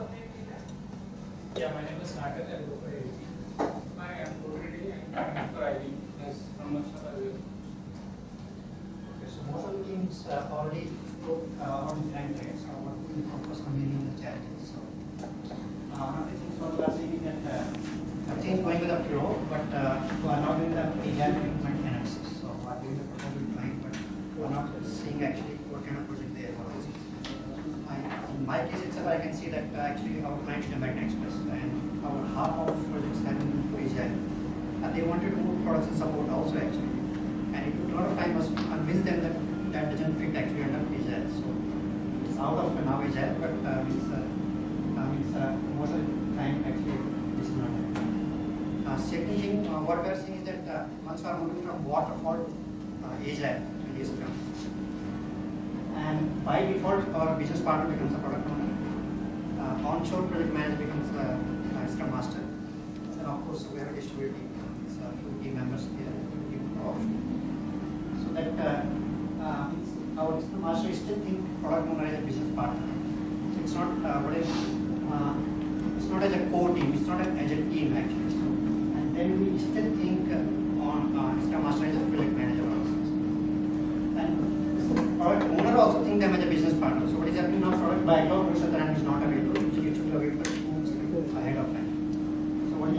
Yeah, my name is Natak. I go for AV. Hi, I'm Kodredi. I'm for as Scrum Master as well. Okay, so most of the teams uh, already put uh, on So tracks, are working focus on the challenges. So, uh, another thing what we are saying is that uh, everything is going with the flow, but uh, we are not doing the agile implement analysis. So, we are doing the proposal plan, but we are not seeing actually what kind of project they are working. I- In my case itself, I can see that actually is American Express and our half of projects have been to agile. And they wanted to move production support also actually. And it took a lot of time to convince them that that doesn't fit actually under agile. So it's out of now agile, but uh, it's, uh, uh, it's uh, most of the time actually is not. Uh, second thing, uh, what we are seeing is that uh, once we are moving from waterfall to uh, agile and Scrum. And by default, our business partner becomes a product owner. Uh, onshore project manager becomes a, a Scrum master. And of course, we have a distributed team. It's uh, team members here. So that uh, uh, our Scrum master is still think product owner is a business partner. So it's not uh, what is, uh, it's not as a core team. It's not as a team actually. So, and then we still think uh, on uh, Scrum master as a project manager also. And product owner also think them as a business partner. So what is happening now? Product backlog, Mr.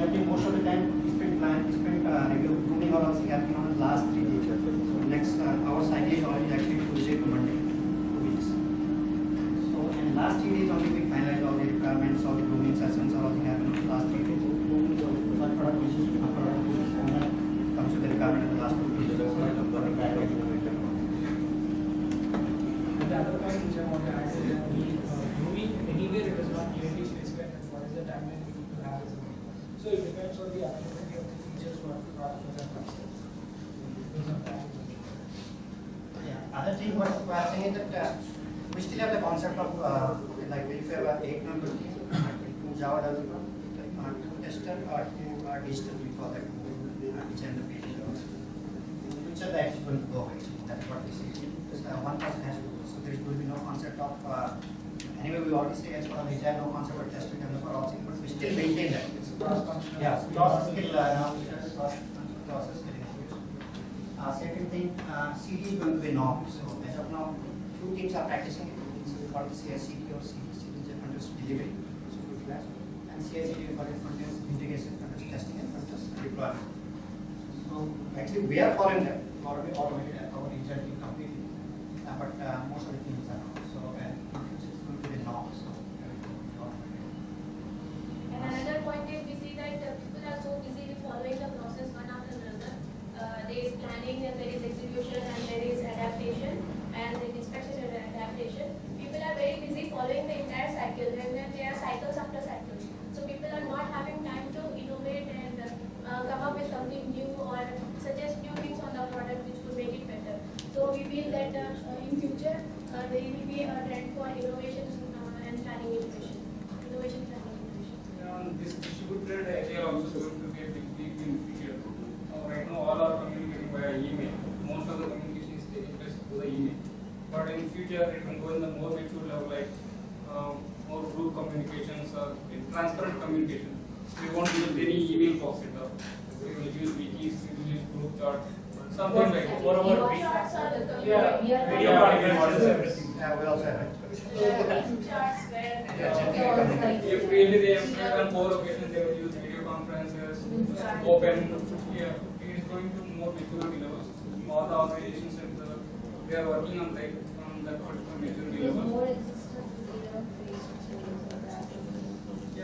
Most of the time, sprint plan, sprint uh, review, pruning are also happening on the last three days. So next, uh, our cycle is already actually Tuesday to Monday, two weeks. So in last three days only we finalize all the requirements, all the grooming sessions, all the happen on the last three days. But product which is uh, product business owner comes to the requirement in the last two days. So product backlog. And the other point which I want to add is that we, uh, moving anywhere it is not clearly specified that what is the timeline we need to have as a meeting. Depends on the availability of the features for for. Yeah, other thing what we are saying is that we still have the concept of uh, like if you have a eight team, uh, Java developer, uh, two tester, or two uh, digital, we call that, design the page. Which are the actually going to go actually, that's what we see. Because, uh, one person has to go, so there will be no concept of, uh, anyway, we already say as far as agile, no concept of tester developer also, but we still maintain that. Process skill, uh. Uh, second thing, uh, CD is going to be norm, so as of now, few teams are practicing it, so we call it CI/CD or CD, CD delivery, so we class. And CI/CD we call it continuous integration, continuous testing and continuous deployment. So actually, we are following that, already automated at our team completely, uh, but uh, most of the teams are not, so and it's going to be the norm, so. everything will be automated. And another point is we see that uh, people are so busy with following the process one after another. Uh, there is planning and there is execution and there is adaptation and there is inspection and adaptation. People are very busy following the entire cycle and then there are cycles after cycles. So people are not having time to innovate and uh, come up with something new or suggest new things on the product which could make it better. So we feel that uh, in future uh, there will be a trend for innovation uh, and planning innovation. Innovation planning innovation. And this distributed agile also going to be a big leap in future. Uh, right now, all are communicating via email. Most of the communication is taking place through the email. But in future, it will go in the more mature level, like um, more group communications or transparent communication. We won't use any email box at all. We will use wikis, we will use group chat, something like that. What about Video charts Yeah, video conferences. Yeah, we also have it. charts where. Yeah, generally If really they have more occasions, they will use video conferences, open, yeah, it is going to more maturity levels. All the organizations and the, they are working on that, on that particular maturity There's level. more existence in the face to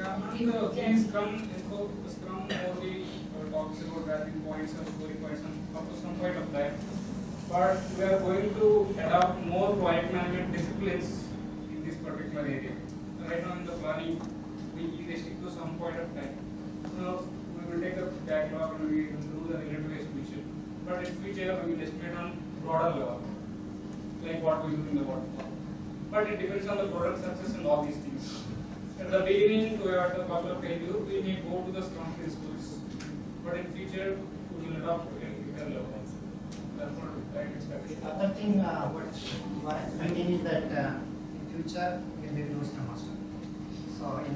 that. And uh, these Scrum, info, Scrum only uh, talks about wrapping points or story points and some point of time. But we are going to adopt more project management disciplines in this particular area. Right now in the planning, we we stick to some point of time. So we will take the backlog and we will do the relative estimation. But in future, we will estimate on broader level, like what we do in the waterfall. But it depends on the product success and all these things. At the beginning, we at the couple of failure, we may go to the Scrum principles. But in future, we will adopt to a bigger level. That's what I. The other thing, uh, what I is that uh, in future, we will no Scrum Master. So in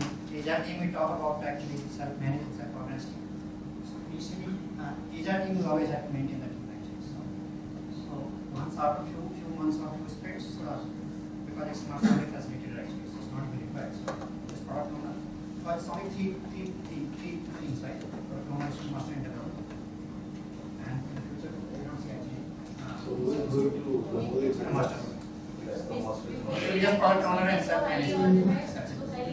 team we talk about actually self-management, self-organized team. So team, uh, HR team always have to maintain the team. So, so once after few few months or few sprints, uh, because it's not only facilitated actually, so it's not very required. So only three three three three things, right? Product owner, master, and in the future, we don't see actually. uh, So is going to promote the master. So we just product owner and highly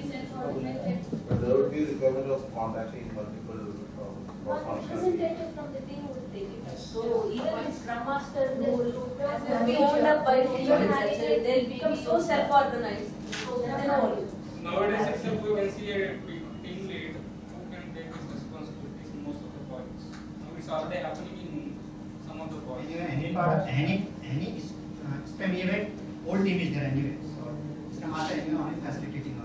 self-organized. But there would be requirement of contacting multiple representative from the team would take it. So even if Scrum Master As will be owned up by major team they'll become so self-organized. So then all. Nowadays itself we can see a team lead who can take his responsibilities in most of the projects. Now it's already happening in some of the projects. Anyway, any part, any, any uh, SPEM event, old team is there anyway, so Scrum you know, only facilitating